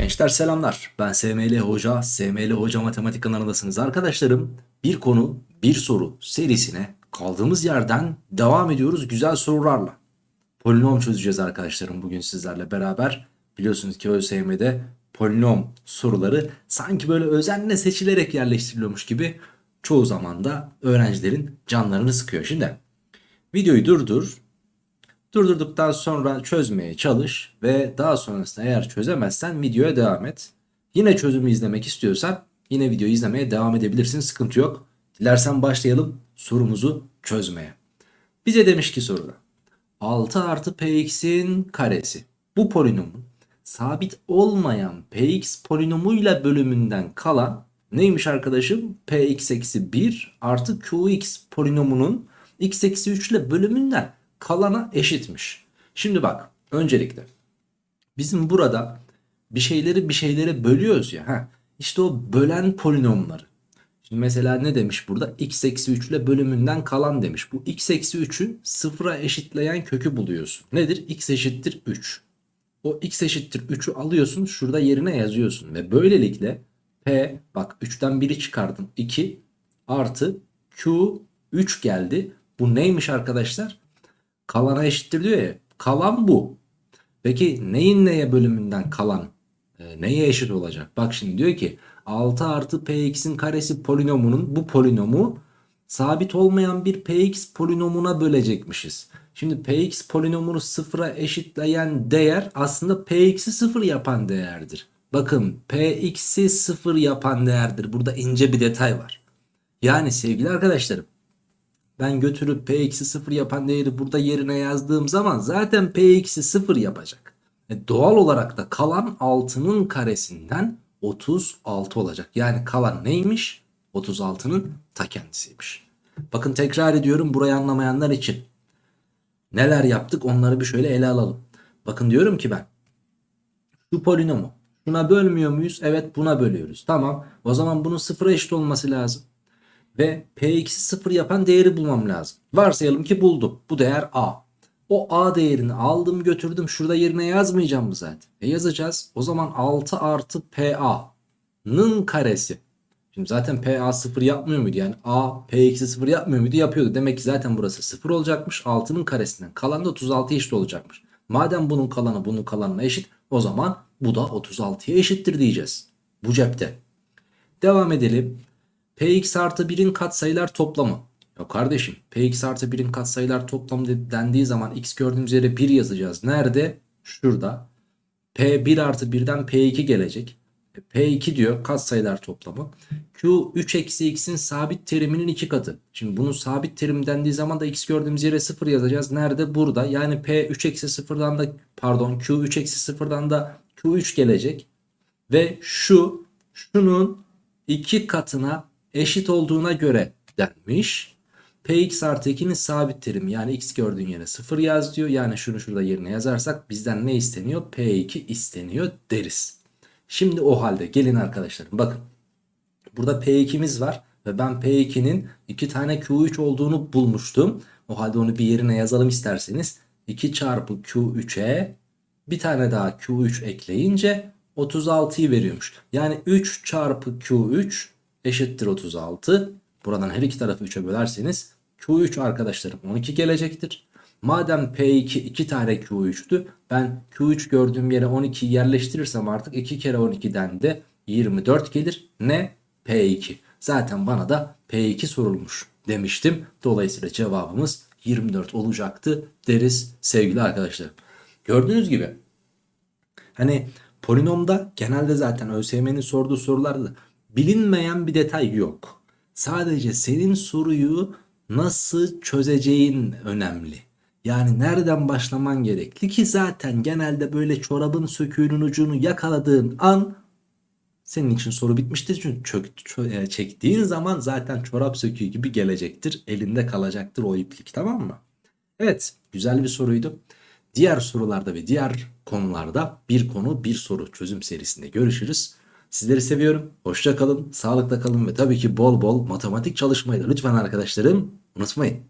Gençler selamlar. Ben SML Hoca, SML Hoca Matematik kanalındasınız. Arkadaşlarım bir konu bir soru serisine kaldığımız yerden devam ediyoruz güzel sorularla. Polinom çözeceğiz arkadaşlarım bugün sizlerle beraber. Biliyorsunuz ki ÖSYM'de polinom soruları sanki böyle özenle seçilerek yerleştiriliyormuş gibi çoğu zaman da öğrencilerin canlarını sıkıyor. Şimdi videoyu durdur, Durdurduktan sonra çözmeye çalış ve daha sonrasında eğer çözemezsen videoya devam et. Yine çözümü izlemek istiyorsan yine videoyu izlemeye devam edebilirsin sıkıntı yok. Dilersen başlayalım sorumuzu çözmeye. Bize demiş ki soruda 6 artı px'in karesi bu polinomun sabit olmayan px polinomuyla bölümünden kalan neymiş arkadaşım? px eksi 1 artı qx polinomunun x eksi 3 ile bölümünden kalana eşitmiş. Şimdi bak öncelikle bizim burada bir şeyleri bir şeylere bölüyoruz ya. Heh, işte o bölen polinomları. Şimdi mesela ne demiş burada? x eksi 3 ile bölümünden kalan demiş. Bu x eksi 3'ün sıfıra eşitleyen kökü buluyorsun. Nedir? x eşittir 3. O x eşittir 3'ü alıyorsun şurada yerine yazıyorsun. Ve böylelikle p bak 3'ten 1'i çıkardım 2 artı q 3 geldi. Bu neymiş arkadaşlar? Kalana eşittir diyor ya. Kalan bu. Peki neyin neye bölümünden kalan e, neye eşit olacak? Bak şimdi diyor ki 6 artı px'in karesi polinomunun bu polinomu sabit olmayan bir px polinomuna bölecekmişiz. Şimdi px polinomunu sıfıra eşitleyen değer aslında px'i sıfır yapan değerdir. Bakın px'i sıfır yapan değerdir. Burada ince bir detay var. Yani sevgili arkadaşlarım ben götürüp p-0 eksi yapan değeri burada yerine yazdığım zaman zaten p-0 eksi yapacak. E doğal olarak da kalan 6'nın karesinden 36 olacak. Yani kalan neymiş? 36'nın ta kendisiymiş. Bakın tekrar ediyorum burayı anlamayanlar için. Neler yaptık onları bir şöyle ele alalım. Bakın diyorum ki ben şu polinomu şuna bölmüyor muyuz? Evet buna bölüyoruz. Tamam o zaman bunun sıfıra eşit olması lazım ve P2'si 0 yapan değeri bulmam lazım. Varsayalım ki buldum. Bu değer A. O A değerini aldım götürdüm. Şurada yerine yazmayacağım mı zaten? E yazacağız. O zaman 6 artı PA'nın karesi. Şimdi zaten PA 0 yapmıyor muydu? Yani A P eksi 0 yapmıyor muydu? Yapıyordu. Demek ki zaten burası 0 olacakmış. 6'nın karesinden. Kalan da 36 eşit olacakmış. Madem bunun kalanı bunun kalanına eşit. O zaman bu da 36'ya eşittir diyeceğiz. Bu cepte. Devam edelim. Px artı 1'in katsayılar toplamı. Ya kardeşim Px artı 1'in katsayılar toplamı dendiği zaman x gördüğümüz yere 1 yazacağız. Nerede? Şurada. P1 artı 1'den P2 gelecek. P2 diyor katsayılar toplamı. Q 3 eksi x'in sabit teriminin 2 katı. Şimdi bunun sabit terim dendiği zaman da x gördüğümüz yere 0 yazacağız. Nerede? Burada. Yani P 3 eksi 0'dan da pardon Q 3 eksi 0'dan da Q3 gelecek. Ve şu şunun 2 katına eşit olduğuna göre denmiş. Px artı 2'nin sabit terimi yani x gördüğün yere 0 yaz diyor. Yani şunu şurada yerine yazarsak bizden ne isteniyor? P2 isteniyor deriz. Şimdi o halde gelin arkadaşlarım bakın. Burada P2'miz var ve ben P2'nin 2 tane Q3 olduğunu bulmuştum. O halde onu bir yerine yazalım isterseniz. 2 çarpı Q3'e bir tane daha Q3 ekleyince 36'yı veriyormuş. Yani 3 çarpı Q3 eşittir 36. Buradan her iki tarafı 3'e bölerseniz Q3 arkadaşlarım 12 gelecektir. Madem P2 2 tane Q3'tü ben Q3 gördüğüm yere 12'yi yerleştirirsem artık 2 kere 12'den de 24 gelir. Ne? P2. Zaten bana da P2 sorulmuş demiştim. Dolayısıyla cevabımız 24 olacaktı deriz sevgili arkadaşlar. Gördüğünüz gibi hani polinomda genelde zaten ÖSYM'nin sorduğu sorularda bilinmeyen bir detay yok. Sadece senin soruyu nasıl çözeceğin önemli. Yani nereden başlaman gerekli ki zaten genelde böyle çorabın söküğünün ucunu yakaladığın an senin için soru bitmiştir. Çünkü çök, çö, e, çektiğin zaman zaten çorap söküğü gibi gelecektir. Elinde kalacaktır o iplik tamam mı? Evet güzel bir soruydu. Diğer sorularda ve diğer konularda bir konu bir soru çözüm serisinde görüşürüz. Sizleri seviyorum. Hoşça kalın, sağlıkla kalın ve tabii ki bol bol matematik çalışmayı da lütfen arkadaşlarım unutmayın.